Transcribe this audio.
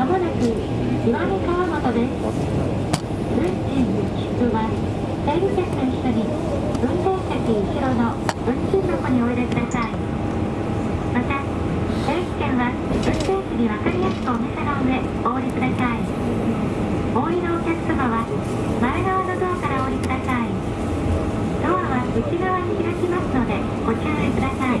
まもなく岩見川本です。運賃出は整理券と一緒に運転席後ろの運賃箱にお入れください。また、整理券は運転席に分かりやすくお店の上お降りください。お降りのお客様は前側のドアからお降りください。ドアは内側に開きますのでご注意ください。